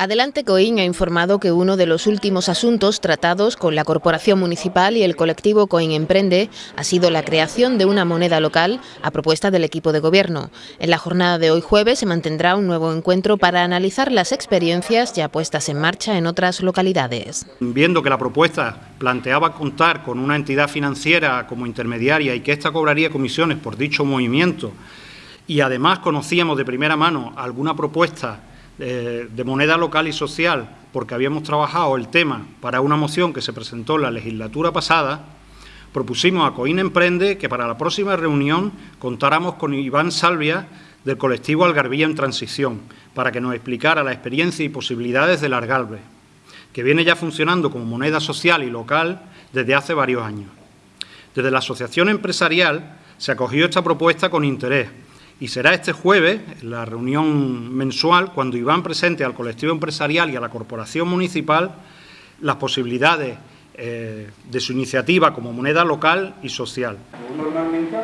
Adelante Coín ha informado que uno de los últimos asuntos tratados con la Corporación Municipal y el colectivo Coín Emprende ha sido la creación de una moneda local a propuesta del equipo de gobierno. En la jornada de hoy jueves se mantendrá un nuevo encuentro para analizar las experiencias ya puestas en marcha en otras localidades. Viendo que la propuesta planteaba contar con una entidad financiera como intermediaria y que ésta cobraría comisiones por dicho movimiento y además conocíamos de primera mano alguna propuesta de moneda local y social, porque habíamos trabajado el tema para una moción que se presentó en la legislatura pasada, propusimos a Coín Emprende que para la próxima reunión contáramos con Iván Salvia del colectivo Algarvía en Transición, para que nos explicara la experiencia y posibilidades del Argalve, que viene ya funcionando como moneda social y local desde hace varios años. Desde la asociación empresarial se acogió esta propuesta con interés, y será este jueves, en la reunión mensual, cuando Iván presente al colectivo empresarial y a la corporación municipal las posibilidades eh, de su iniciativa como moneda local y social. Normalmente